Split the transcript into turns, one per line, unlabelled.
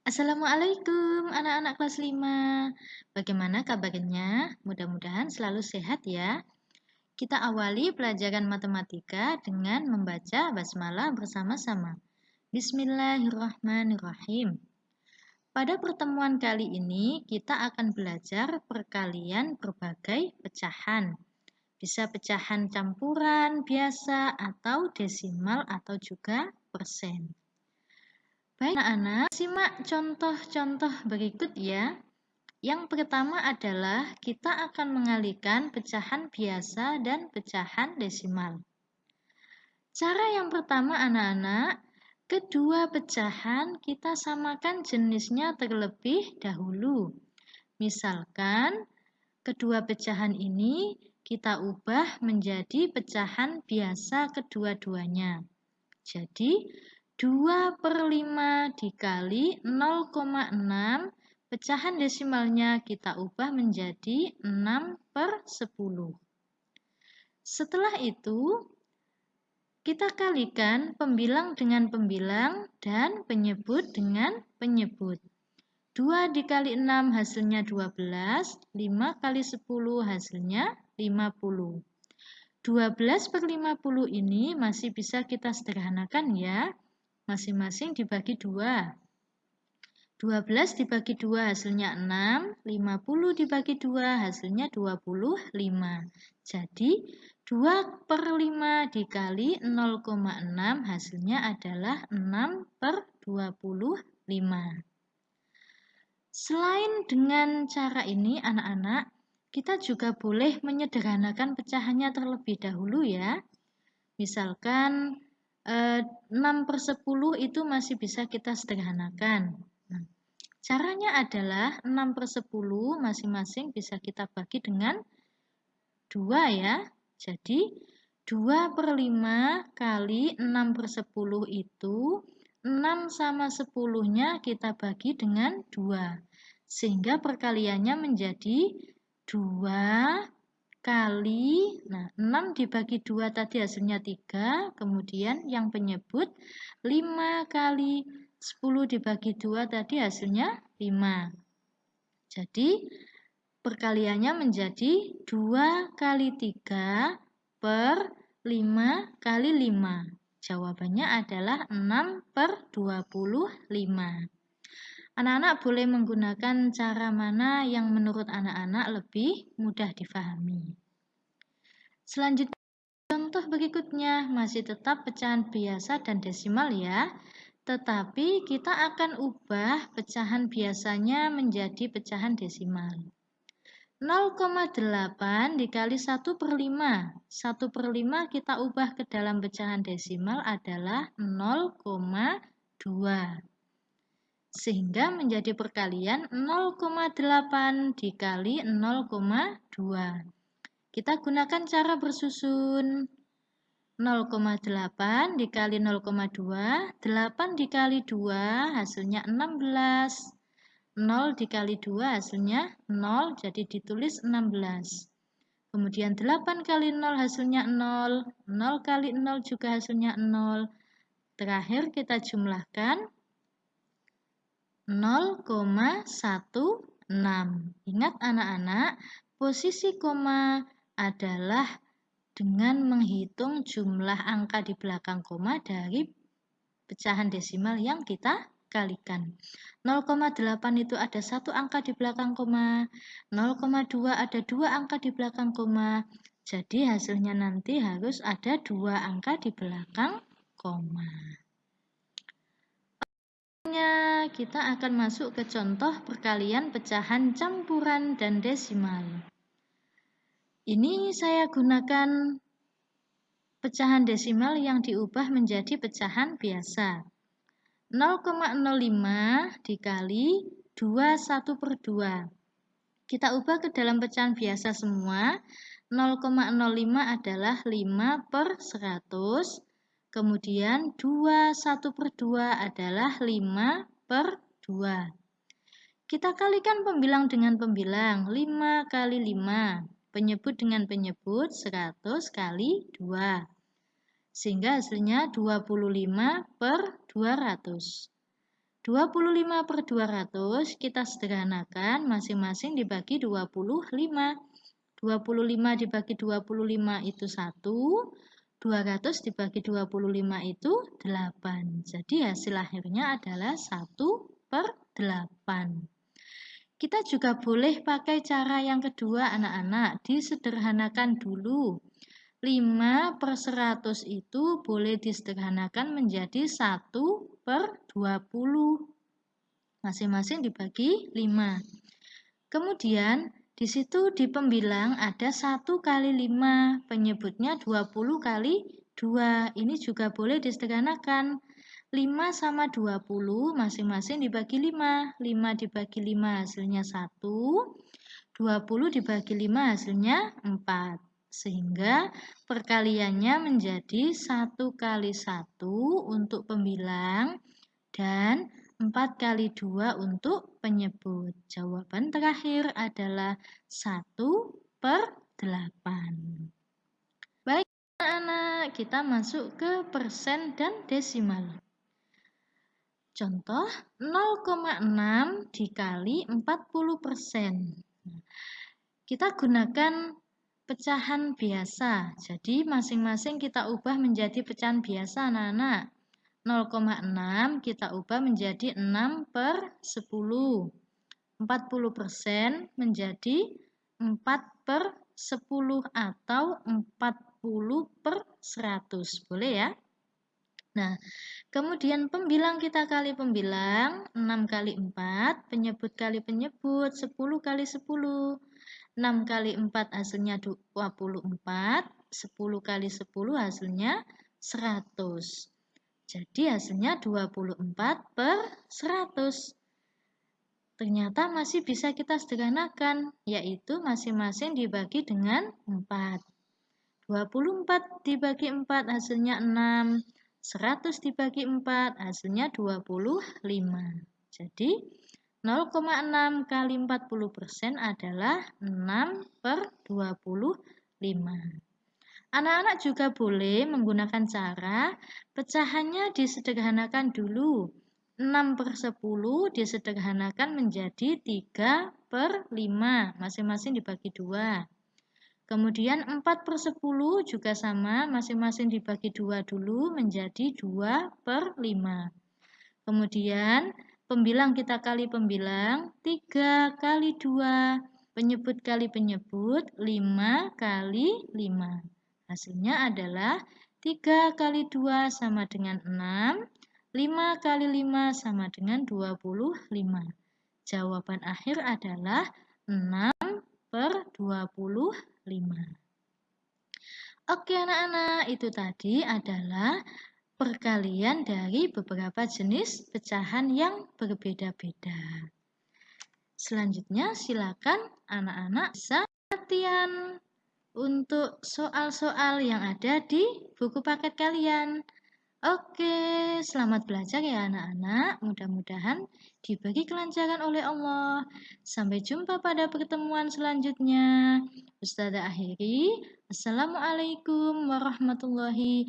Assalamualaikum anak-anak kelas 5. Bagaimana kabarnya? Mudah-mudahan selalu sehat ya. Kita awali pelajaran matematika dengan membaca basmalah bersama-sama. Bismillahirrahmanirrahim. Pada pertemuan kali ini kita akan belajar perkalian berbagai pecahan. Bisa pecahan campuran, biasa, atau desimal, atau juga persen. Baik anak-anak, simak contoh-contoh berikut ya. Yang pertama adalah kita akan mengalihkan pecahan biasa dan pecahan desimal. Cara yang pertama anak-anak, kedua pecahan kita samakan jenisnya terlebih dahulu. Misalkan, kedua pecahan ini kita ubah menjadi pecahan biasa kedua-duanya. Jadi, 2 per 5 dikali 0,6 pecahan desimalnya kita ubah menjadi 6 per 10. Setelah itu, kita kalikan pembilang dengan pembilang dan penyebut dengan penyebut. 2 dikali 6 hasilnya 12, 5 kali 10 hasilnya 50. 12 per 50 ini masih bisa kita sederhanakan ya masing-masing dibagi 2. 12 dibagi 2 hasilnya 6, 50 dibagi 2 hasilnya 25. Jadi 2 per 5 dikali 0,6 hasilnya adalah 6 per 25. Selain dengan cara ini anak-anak, kita juga boleh menyederhanakan pecahannya terlebih dahulu ya. Misalkan 6 per 10 itu masih bisa kita sederhanakan. Nah, caranya adalah 6 per 10 masing-masing bisa kita bagi dengan 2 ya. Jadi 2 per 5 kali 6 per 10 itu 6 sama 10-nya kita bagi dengan 2. Sehingga perkaliannya menjadi 2 kali, nah 6 dibagi 2 tadi hasilnya 3, kemudian yang penyebut 5 kali 10 dibagi 2 tadi hasilnya 5. Jadi perkaliannya menjadi 2 kali 3 per 5 kali 5. Jawabannya adalah 6 per 25. Anak-anak boleh menggunakan cara mana yang menurut anak-anak lebih mudah difahami. Selanjutnya, contoh berikutnya masih tetap pecahan biasa dan desimal ya. Tetapi kita akan ubah pecahan biasanya menjadi pecahan desimal. 0,8 dikali 1 per 5. 1 per 5 kita ubah ke dalam pecahan desimal adalah 0,2 sehingga menjadi perkalian 0,8 dikali 0,2. Kita gunakan cara bersusun 0,8 dikali 0,2, 8 dikali 2 hasilnya 16. 0 dikali 2 hasilnya 0, jadi ditulis 16. Kemudian 8 kali 0 hasilnya 0, 0 kali 0 juga hasilnya 0. Terakhir kita jumlahkan 0,16. Ingat anak-anak, posisi koma adalah dengan menghitung jumlah angka di belakang koma dari pecahan desimal yang kita kalikan. 0,8 itu ada satu angka di belakang koma, 0,2 ada dua angka di belakang koma. Jadi hasilnya nanti harus ada dua angka di belakang koma kita akan masuk ke contoh perkalian pecahan campuran dan desimal. Ini saya gunakan pecahan desimal yang diubah menjadi pecahan biasa. 0,05 dikali 21 per 2. Kita ubah ke dalam pecahan biasa semua. 0,05 adalah 5 per 100 Kemudian 2 1 per 2 adalah 5 per 2. Kita kalikan pembilang dengan pembilang 5 kali 5. Penyebut dengan penyebut 100 kali 2. Sehingga hasilnya 25 per 200. 25 per 200 kita sederhanakan masing-masing dibagi 25. 25 dibagi 25 itu 1, 200 dibagi 25 itu 8. Jadi hasil akhirnya adalah 1 per 8. Kita juga boleh pakai cara yang kedua anak-anak, disederhanakan dulu. 5 per 100 itu boleh disederhanakan menjadi 1 per 20. Masing-masing dibagi 5. Kemudian di situ di pembilang ada 1 kali 5, penyebutnya 20 kali 2. Ini juga boleh disederhanakan. 5 sama 20 masing-masing dibagi 5. 5 dibagi 5 hasilnya 1. 20 dibagi 5 hasilnya 4. Sehingga perkaliannya menjadi 1 kali 1 untuk pembilang dan 4 kali 2 untuk penyebut. Jawaban terakhir adalah 1 per 8. Baik anak-anak, kita masuk ke persen dan desimal. Contoh 0,6 dikali 40 persen. Kita gunakan pecahan biasa. Jadi masing-masing kita ubah menjadi pecahan biasa anak-anak. 0,6 kita ubah menjadi 6 per 10. 40 persen menjadi 4 per 10 atau 40 per 100. Boleh ya? Nah, kemudian pembilang kita kali pembilang, 6 kali 4, penyebut kali penyebut, 10 kali 10. 6 kali 4 hasilnya 24, 10 kali 10 hasilnya 100. Jadi hasilnya 24 per 100. Ternyata masih bisa kita sederhanakan, yaitu masing-masing dibagi dengan 4. 24 dibagi 4 hasilnya 6. 100 dibagi 4 hasilnya 25. Jadi 0,6 kali 40% adalah 6 per 25. Anak-anak juga boleh menggunakan cara pecahannya disederhanakan dulu. 6 per 10 disederhanakan menjadi 3 per 5, masing-masing dibagi 2. Kemudian 4 per 10 juga sama, masing-masing dibagi 2 dulu menjadi 2 per 5. Kemudian pembilang kita kali pembilang, 3 kali 2, penyebut kali penyebut, 5 kali 5. Hasilnya adalah 3 kali 2 sama dengan 6, 5 kali 5 sama dengan 25. Jawaban akhir adalah 6 per 25. Oke anak-anak, itu tadi adalah perkalian dari beberapa jenis pecahan yang berbeda-beda. Selanjutnya silakan anak-anak latihan untuk soal-soal yang ada di buku paket kalian. Oke, selamat belajar ya anak-anak. Mudah-mudahan dibagi kelancaran oleh Allah. Sampai jumpa pada pertemuan selanjutnya. Ustazah akhiri. Assalamualaikum warahmatullahi